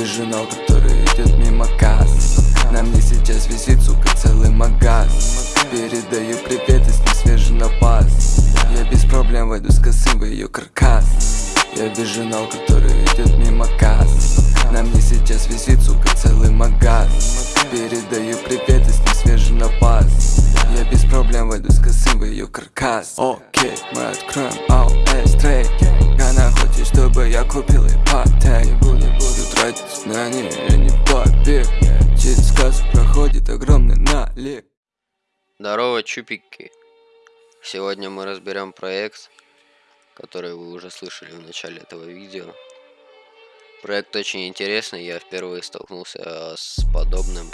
вижу который идет мимо касс На мне сейчас висит, сука, целый магаз. Передаю привет, и с ним свежий напас Я без проблем войду с косым в ее каркас. Я вижу который идет мимо касс На мне сейчас висит, сука, целый магаз. Передаю привет, и с ним свежий напас Я без проблем войду с косым в ее каркас. Окей, мы откроем Она чтобы я купил ипотек Не буду тратить на нее, не побег Через кассу проходит огромный налик Здорово, чупики! Сегодня мы разберем проект, который вы уже слышали в начале этого видео. Проект очень интересный, я впервые столкнулся с подобным.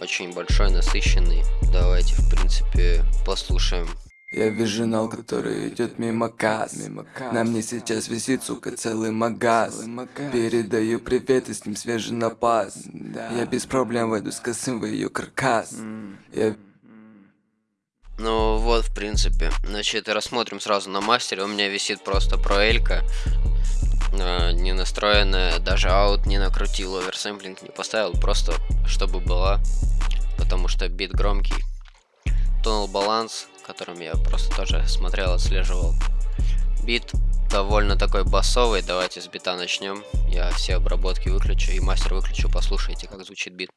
Очень большой, насыщенный. Давайте, в принципе, послушаем. Я вижу нал, который идет мимо касс. На мне сейчас висит, сука, целый магаз. Передаю привет, и с ним свежий напас. Я без проблем войду с косым в ее каркас Я Ну вот, в принципе. Значит, рассмотрим сразу на мастере. У меня висит просто проэлька. э, не настроенная, даже аут не накрутил, оверсэмплинг не поставил, просто чтобы была, потому что бит громкий. Тонал баланс, которым я просто тоже смотрел, отслеживал. Бит довольно такой басовый, давайте с бита начнем. Я все обработки выключу и мастер выключу, послушайте, как звучит бит.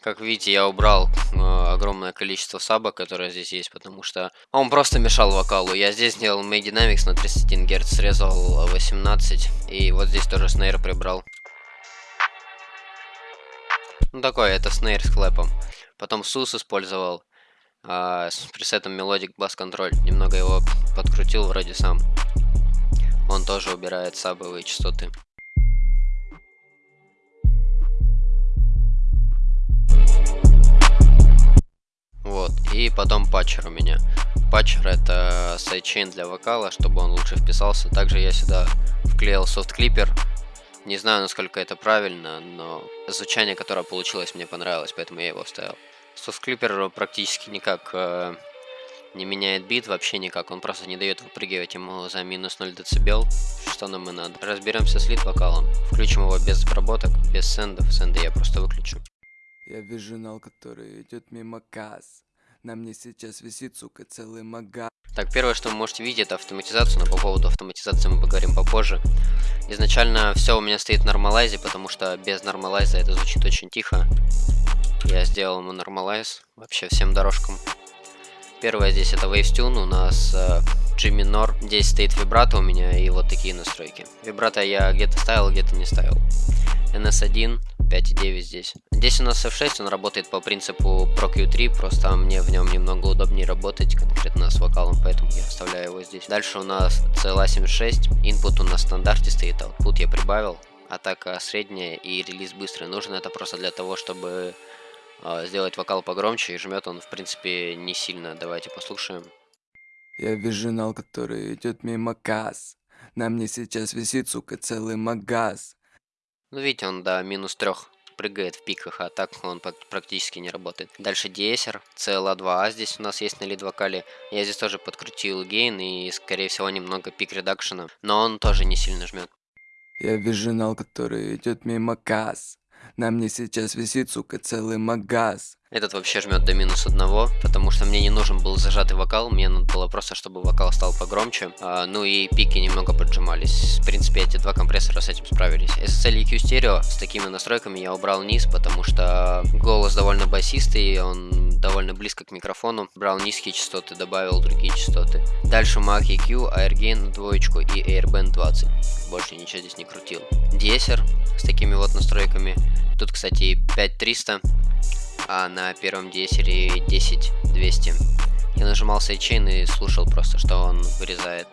Как видите, я убрал э, огромное количество сабок, которые здесь есть, потому что он просто мешал вокалу. Я здесь сделал May Dynamics на 31 Гц, срезал 18, и вот здесь тоже снейр прибрал. Ну такой, это снейр с клэпом. Потом сус использовал а, с пресетом Melodic Bass Control. Немного его подкрутил вроде сам. Он тоже убирает сабовые частоты. Вот, и потом Patcher у меня. Patcher это sidechain для вокала, чтобы он лучше вписался. Также я сюда вклеил soft clipper. Не знаю, насколько это правильно, но звучание, которое получилось, мне понравилось, поэтому я его вставил. Soft clipper практически никак э, не меняет бит, вообще никак. Он просто не дает выпрыгивать ему за минус 0 дБ, что нам и надо. Разберемся с lead -вокалом. Включим его без обработок, без сендов. Сенды я просто выключу. Я вижу нал, который идет мимо касс На мне сейчас висит, сука, целый магаз Так, первое, что вы можете видеть, это автоматизацию, но по поводу автоматизации мы поговорим попозже. Изначально все у меня стоит в нормалайзе, потому что без нормалайза это звучит очень тихо. Я сделал ему нормалайз вообще всем дорожкам. Первое здесь это Waves Tune, у нас э, G минор, здесь стоит вибрато у меня и вот такие настройки. Вибрато я где-то ставил, где-то не ставил. NS1, 5.9 здесь. Здесь у нас F6, он работает по принципу Pro Q3, просто мне в нем немного удобнее работать, конкретно с вокалом, поэтому я оставляю его здесь. Дальше у нас CLA76, input у нас в стандарте стоит, output я прибавил. Атака средняя и релиз быстрый. Нужен это просто для того, чтобы э, сделать вокал погромче, и жмет он, в принципе, не сильно. Давайте послушаем. Я вижу нал, который идет мимо касс На мне сейчас висит, сука, целый магаз Ну, видите, он до минус трех прыгает в пиках, а так он практически не работает. Дальше DSR, CLA2A здесь у нас есть на лид вокале. Я здесь тоже подкрутил гейн и, скорее всего, немного пик редакшена, но он тоже не сильно жмет. Я вижу нал, который идет мимо касс На мне сейчас висит, сука, целый магаз Этот вообще жмет до минус одного, потому что мне не нужен был зажатый вокал, мне надо было просто, чтобы вокал стал погромче. А, ну и пики немного поджимались. В принципе, эти два компрессора с этим справились. SSL EQ стерео с такими настройками я убрал низ, потому что голос довольно басистый, он довольно близко к микрофону. Брал низкие частоты, добавил другие частоты. Дальше Maag EQ, Air Gain двоечку и Air Band 20. Больше ничего здесь не крутил. De-esser с такими вот настройками. Тут, кстати, 5300 а на первом десере 10200. Я нажимал sidechain и слушал просто, что он вырезает.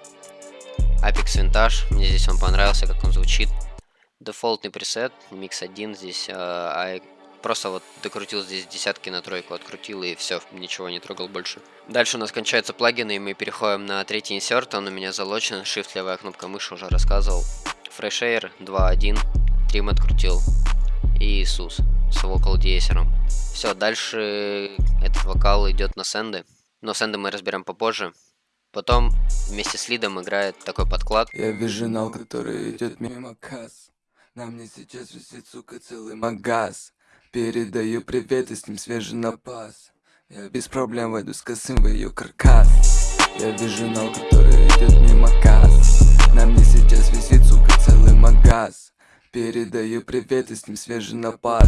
Aphex Vintage, мне здесь он понравился, как он звучит. Дефолтный пресет, микс 1 здесь, э, а я просто вот докрутил здесь десятки на тройку, открутил и все, ничего не трогал больше. Дальше у нас кончаются плагины, и мы переходим на третий инсерт, он у меня залочен, shift левая кнопка мыши уже рассказывал. Fresh Air 2.1, Trim открутил Иисус. С вокал диесером. Все, дальше этот вокал идет на сенды. Но сенды мы разберем попозже. Потом вместе с лидом играет такой подклад. Я вижу нал, который идет мимо касс. На мне сейчас висит, сука, целый магаз. Передаю привет, и с ним свежий напас. Я без проблем войду с косым в ее каркас. Я вижу нал, который идет мимо касс. На мне сейчас висит, сука, целый магаз. Передаю привет, и с ним свежий напас.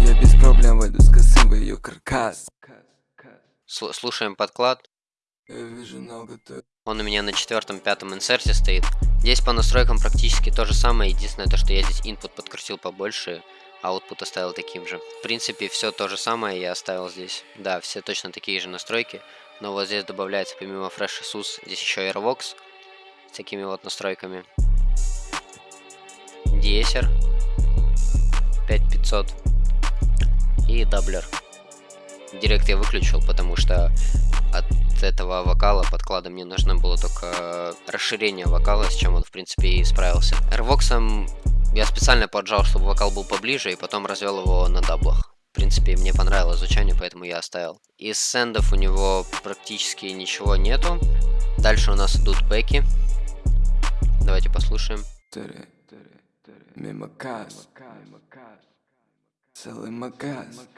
Я без проблем войду с косым в ее каркас. Слушаем подклад. Он у меня на четвертом-пятом инсерте стоит. Здесь по настройкам практически то же самое. Единственное, то, что я здесь input подкрутил побольше, а output оставил таким же. В принципе, все то же самое я оставил здесь. Да, все точно такие же настройки. Но вот здесь добавляется помимо Fresh SUS, здесь еще Airvox с такими вот настройками. De-esser 5500 и doubler. Direct я выключил, потому что от этого вокала подклада мне нужно было только расширение вокала, с чем он, в принципе, и справился. Airvox я специально поджал, чтобы вокал был поближе, и потом развел его на даблах. В принципе, мне понравилось звучание, поэтому я оставил. Из сендов у него практически ничего нету. Дальше у нас идут бэки. Давайте послушаем. Мимо касс. Целый магаз.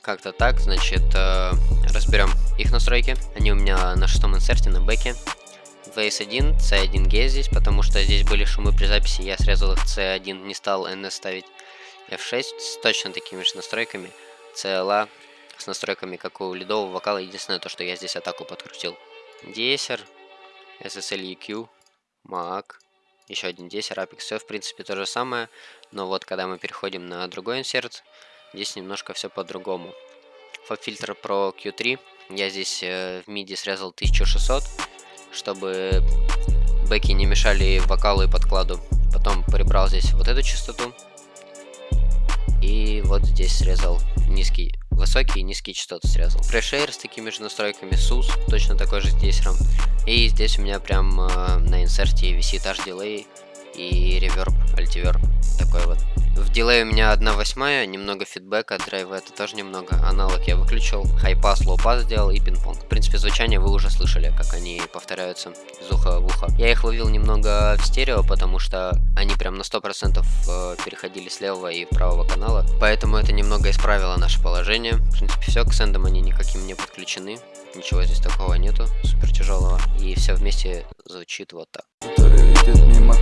Как-то так, значит, э, разберем их настройки. Они у меня на шестом инсерте на бэке. VS1, C1G здесь, потому что здесь были шумы при записи, я срезал их C1, не стал NS ставить. F6 с точно такими же настройками. CLA с настройками, как у ледового вокала. Единственное, то, что я здесь атаку подкрутил. Десер, SSL EQ, MAC, еще один десер, Apex. Все, в принципе, то же самое. Но вот, когда мы переходим на другой инсерт, здесь немножко все по-другому. Фаб-фильтр Pro Q3. Я здесь э, в MIDI срезал 1600 чтобы бэки не мешали вокалу и подкладу. Потом прибрал здесь вот эту частоту. И вот здесь срезал низкий, высокий и низкие частоты срезал. Фрешейр с такими же настройками, SUS, точно такой же здесь RAM. И здесь у меня прям э, на инсерте висит H-Delay и reverb, Altiverb, такой вот. В delay у меня 1 восьмая, немного фидбэка, драйва это тоже немного. Аналог я выключил, high-pass, low-pass сделал и пинг-понг. В принципе, звучание вы уже слышали, как они повторяются из уха в ухо. Я их ловил немного в стерео, потому что они прям на 100% э, переходили с левого и правого канала. Поэтому это немного исправило наше положение. В принципе, все, к сендам они никаким не подключены. Ничего здесь такого нету, супер тяжелого. И все вместе звучит вот так. мимо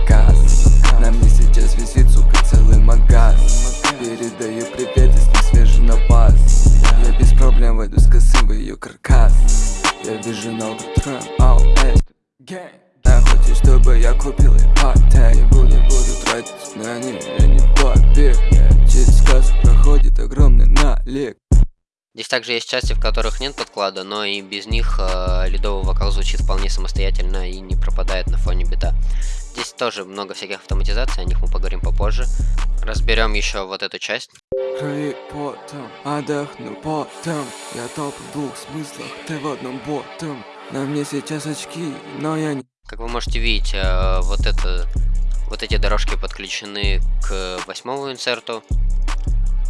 на мне сейчас висит, сука, целый магаз. Передаю привет, не свежий напас Я без проблем войду с косым в ее каркас. Я вижу на утром, ау, эй, Я хочу, чтобы я купил ипотек Не буду, буду тратить на них, я не побег. Через кассу проходит огромный налик. Здесь также есть части, в которых нет подклада, но и без них э, ледовый вокал звучит вполне самостоятельно и не пропадает на фоне бита. Здесь тоже много всяких автоматизаций, о них мы поговорим попозже. Разберем еще вот эту часть. Крови потом, отдохну потом. Я топ в двух смыслах, ты в одном ботом. На мне сейчас очки, но я не... Как вы можете видеть, э, вот это... Вот эти дорожки подключены к восьмому инсерту,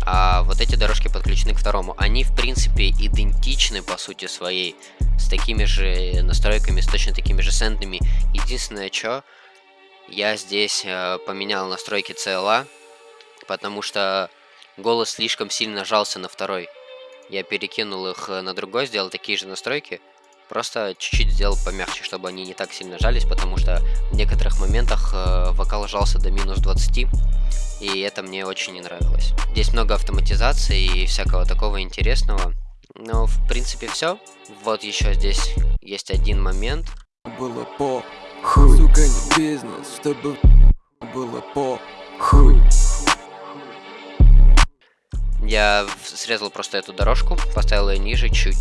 а вот эти дорожки подключены к второму. Они, в принципе, идентичны по сути своей, с такими же настройками, с точно такими же сендами. Единственное, что я здесь э, поменял настройки CLA, потому что голос слишком сильно жался на второй. Я перекинул их э, на другой, сделал такие же настройки, просто чуть-чуть сделал помягче, чтобы они не так сильно жались, потому что в некоторых моментах э, вокал жался до минус 20, и это мне очень не нравилось. Здесь много автоматизации и всякого такого интересного. Но в принципе все. Вот еще здесь есть один момент. Было по хуй, сука, не бизнес, чтобы было по хуй. Я срезал просто эту дорожку, поставил ее ниже, чуть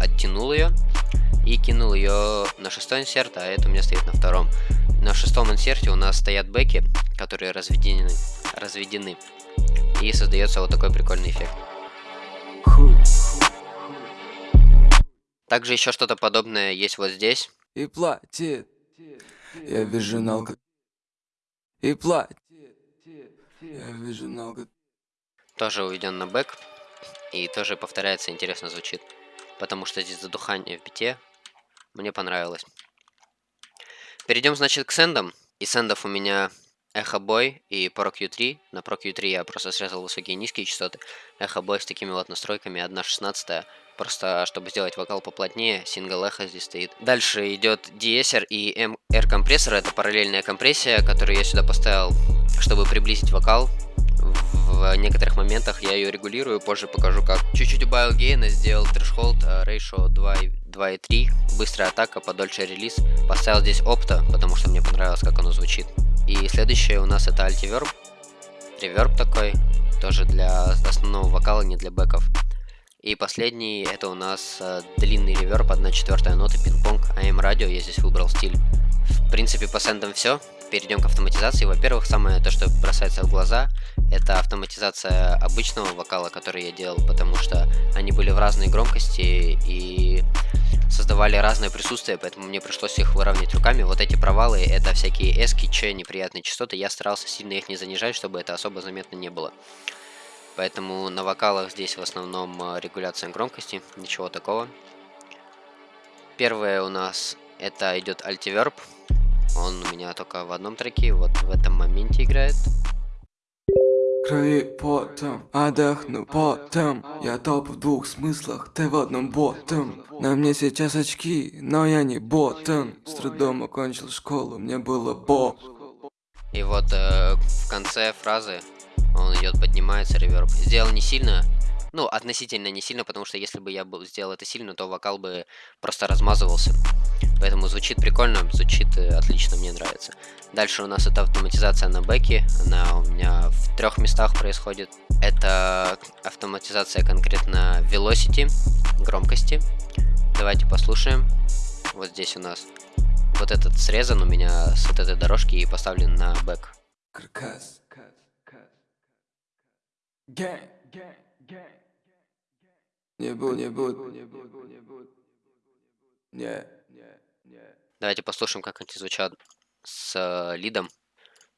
оттянул ее и кинул ее на шестой инсерт, а это у меня стоит на втором. На шестом инсерте у нас стоят бэки, которые разведены, разведены. И создается вот такой прикольный эффект. Также еще что-то подобное есть вот здесь. И платит. Я вижу налга. И платит. Я вижу налга. Тоже уведен на бэк. И тоже повторяется, интересно звучит. Потому что здесь задухание в бите. Мне понравилось. Перейдем, значит, к сендам. И сендов у меня Эхо Бой и Pro Q3. На Pro Q3 я просто срезал высокие и низкие частоты. Эхо Бой с такими вот настройками 1.16. Просто чтобы сделать вокал поплотнее, сингл эхо здесь стоит. Дальше идет DSR и MR компрессор. Это параллельная компрессия, которую я сюда поставил, чтобы приблизить вокал. В некоторых моментах я ее регулирую, позже покажу как. Чуть-чуть убавил гейна, сделал трешхолд, ratio 2.3, быстрая атака, подольше релиз. Поставил здесь опта, потому что мне понравилось, как оно звучит. И следующее у нас это альтиверб. Реверб такой, тоже для основного вокала, не для бэков. И последний, это у нас э, длинный реверб, 1 четвертая нота, пинг-понг, AM радио, я здесь выбрал стиль. В принципе, по сендам все. Перейдем к автоматизации. Во-первых, самое то, что бросается в глаза, это автоматизация обычного вокала, который я делал, потому что они были в разной громкости и создавали разное присутствие, поэтому мне пришлось их выравнивать руками. Вот эти провалы, это всякие эски, че, неприятные частоты. Я старался сильно их не занижать, чтобы это особо заметно не было. Поэтому на вокалах здесь в основном э, регуляция громкости, ничего такого. Первое у нас это идет альтиверб. Он у меня только в одном треке, вот в этом моменте играет. Краи потом, отдохну потом Я топ в двух смыслах, ты в одном ботом На мне сейчас очки, но я не ботом С трудом окончил школу, мне было бо И вот э, в конце фразы он идет, поднимается, реверб. Сделал не сильно, ну, относительно не сильно, потому что если бы я был, сделал это сильно, то вокал бы просто размазывался. Поэтому звучит прикольно, звучит э, отлично, мне нравится. Дальше у нас это автоматизация на бэке. Она у меня в трех местах происходит. Это автоматизация конкретно velocity, громкости. Давайте послушаем. Вот здесь у нас вот этот срезан у меня с вот этой дорожки и поставлен на бэк. Не буду, не буду, не буду, не буду. Не, не, не. Давайте послушаем, как они звучат с э, лидом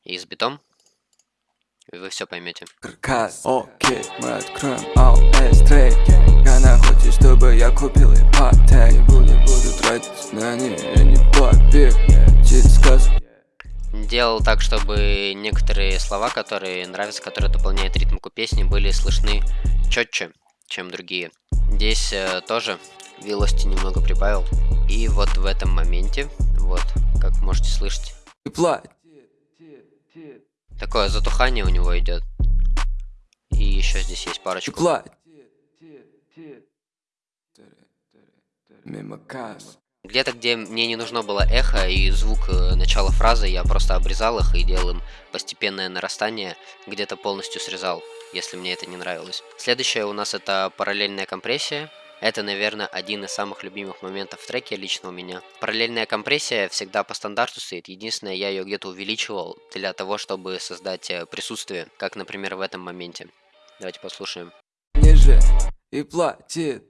и с битом. И вы все поймете. Каркас, окей, мы откроем AOS Она хочет, чтобы я купил ипотек Не буду, не буду тратить на нее, не побег Через сказ Делал так, чтобы некоторые слова, которые нравятся, которые дополняют ритмику песни, были слышны четче, чем другие. Здесь э, тоже велости немного прибавил. И вот в этом моменте, вот, как можете слышать. Такое затухание у него идет. И еще здесь есть парочку. Где-то, где мне не нужно было эхо и звук э, начала фразы, я просто обрезал их и делал им постепенное нарастание, где-то полностью срезал, если мне это не нравилось. Следующее у нас это параллельная компрессия. Это, наверное, один из самых любимых моментов в треке лично у меня. Параллельная компрессия всегда по стандарту стоит. Единственное, я ее где-то увеличивал для того, чтобы создать э, присутствие, как, например, в этом моменте. Давайте послушаем. Ниже и платит.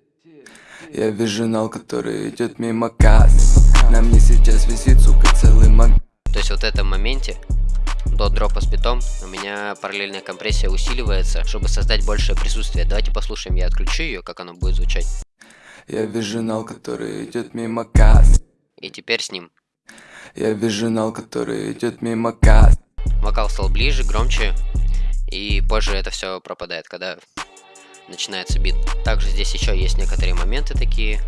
Я вижу который идет мимо касс. На мне сейчас висит, сука, целый маг. То есть вот в этом моменте до дропа с битом у меня параллельная компрессия усиливается, чтобы создать большее присутствие. Давайте послушаем, я отключу ее, как оно будет звучать. Я вижу нал, который идет мимо касс. И теперь с ним. Я вижу нал, который идет мимо касс. Вокал стал ближе, громче, и позже это все пропадает, когда начинается бит. Также здесь еще есть некоторые моменты такие,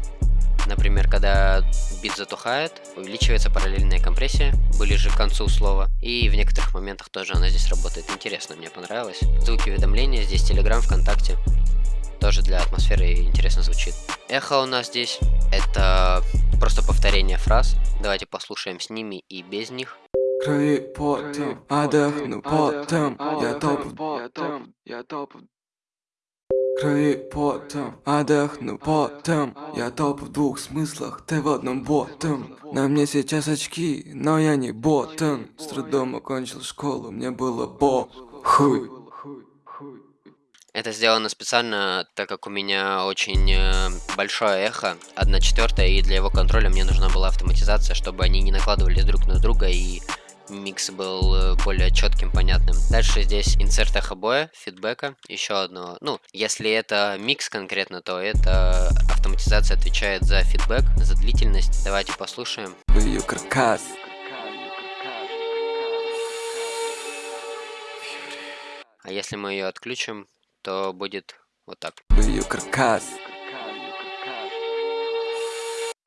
Например, когда бит затухает, увеличивается параллельная компрессия, ближе к концу слова, и в некоторых моментах тоже она здесь работает. Интересно, мне понравилось. Звуки уведомления, здесь Telegram, ВКонтакте. Тоже для атмосферы интересно звучит. Эхо у нас здесь, это просто повторение фраз. Давайте послушаем с ними и без них. Краи потом, отдохну потом, я топ, я топ, я топ, Краи потом, отдохну потом. Я топ в двух смыслах, ты в одном ботом. На мне сейчас очки, но я не ботом С трудом окончил школу, мне было бо хуй это сделано специально, так как у меня очень э, большое эхо, 1 четвертая, и для его контроля мне нужна была автоматизация, чтобы они не накладывались друг на друга и микс был э, более четким, понятным. Дальше здесь инсерт эхобоя, фидбэка, еще одного. Ну, если это микс конкретно, то это автоматизация отвечает за фидбэк, за длительность. Давайте послушаем. Ее каркас. А если мы ее отключим, то будет вот так. Ее каркас.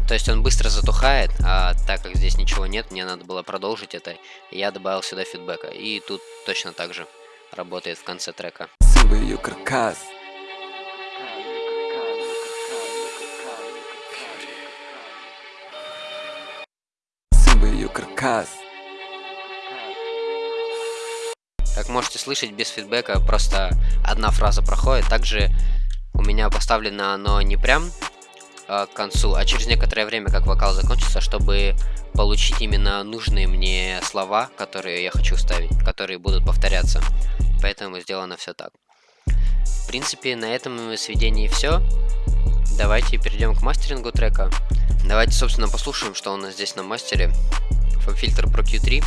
То есть он быстро затухает, а так как здесь ничего нет, мне надо было продолжить это, я добавил сюда фидбэка. И тут точно так же работает в конце трека. Как можете слышать, без фидбэка просто одна фраза проходит. Также у меня поставлено оно не прям э, к концу, а через некоторое время, как вокал закончится, чтобы получить именно нужные мне слова, которые я хочу ставить, которые будут повторяться. Поэтому сделано все так. В принципе, на этом сведении все. Давайте перейдем к мастерингу трека. Давайте, собственно, послушаем, что у нас здесь на мастере. Фильтр Pro Q3.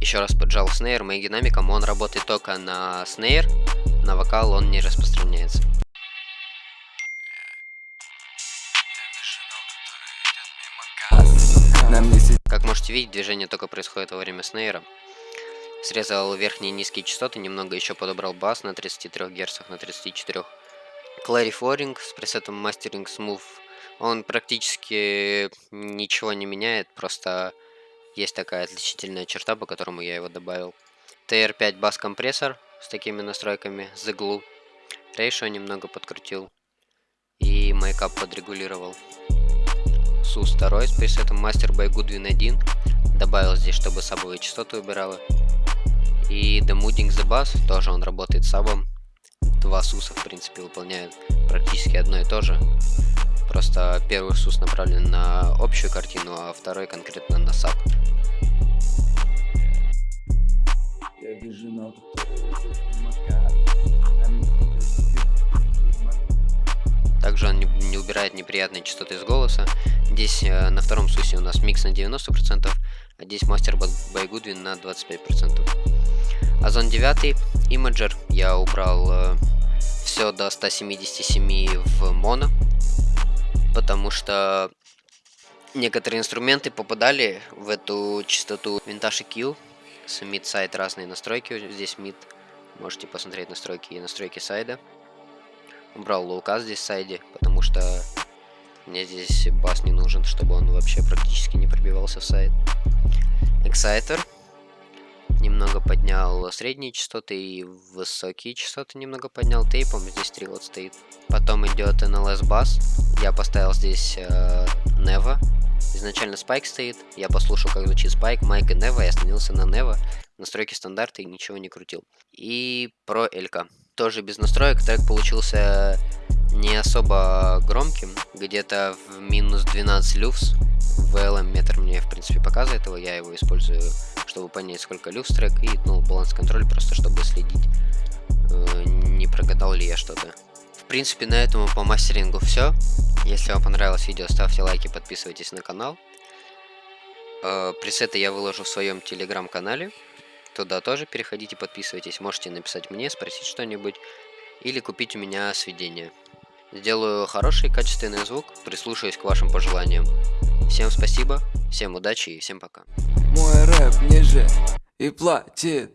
Еще раз поджал снейр, моим динамиком он работает только на снейр, на вокал он не распространяется. Как можете видеть, движение только происходит во время снейра. Срезал верхние и низкие частоты, немного еще подобрал бас на 33 Гц, на 34. Clariforing с пресетом Mastering Smooth. Он практически ничего не меняет, просто есть такая отличительная черта, по которому я его добавил. TR5 бас компрессор с такими настройками, The Glue. Ratio немного подкрутил. И майкап подрегулировал. SUS 2 с пресетом Master by Goodwin 1. Добавил здесь, чтобы сабовые частоты убирала. И Demooding the Bass, тоже он работает сабом. Два суса, в принципе, выполняют практически одно и то же. Просто первый сус направлен на общую картину, а второй конкретно на саб. Также он не, не убирает неприятные частоты из голоса. Здесь э, на втором сусе у нас микс на 90%, а здесь мастер Goodwin на 25%. Озон 9, имиджер, я убрал э, все до 177 в моно потому что некоторые инструменты попадали в эту частоту винтаж EQ с mid сайт разные настройки, здесь mid, можете посмотреть настройки и настройки сайда. Убрал лоуказ здесь сайде, потому что мне здесь бас не нужен, чтобы он вообще практически не пробивался в сайт. Exciter немного поднял средние частоты и высокие частоты немного поднял. Тейпом, здесь 3 вот стоит. Потом идет NLS Bass, я поставил здесь э, изначально Spike стоит, я послушал как звучит Spike, Майк и Nevo, я остановился на Nevo, настройки стандарта и ничего не крутил. И про LK, тоже без настроек, трек получился не особо громким, где-то в минус 12 люфс, VLM метр мне в принципе показывает его, я его использую чтобы понять, сколько люкс трек, и ну, баланс контроль, просто чтобы следить, э, не прогадал ли я что-то. В принципе, на этом по мастерингу все. Если вам понравилось видео, ставьте лайки, подписывайтесь на канал. Э, пресеты я выложу в своем телеграм-канале. Туда тоже переходите, подписывайтесь. Можете написать мне, спросить что-нибудь. Или купить у меня сведения. Сделаю хороший качественный звук, прислушаюсь к вашим пожеланиям. Всем спасибо, всем удачи и всем пока. Мой рэп ниже и платит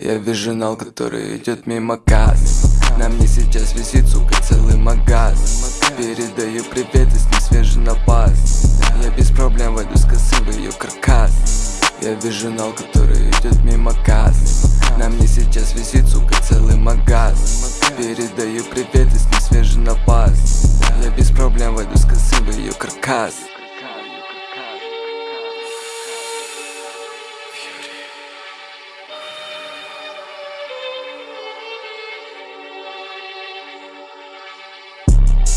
Я вижу нал, который идет мимо касс На мне сейчас висит, сука, целый магаз Передаю привет, и с ним свежий напас Я без проблем войду с косы в ее каркас Я вижу нал, который идет мимо касс. На мне сейчас висит, сука, целый магаз. Передаю привет, и с ним свежий напас Я без проблем войду с косы в ее каркас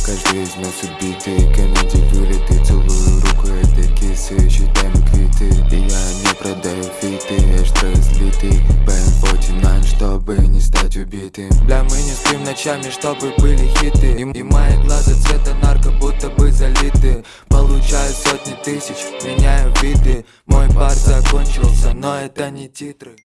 Каждый из нас убитый. Кеннеди вылеты Целую руку этой кисы Считаем квиты. И я не продаю фиты Эштра излитый BM49 Чтобы не стать убитым. Бля, мы не спим ночами Чтобы были хиты. И, и мои глаза цвета нарко Будто бы залиты. Получаю сотни тысяч Меняю виды, мой бар закончился, но это не титры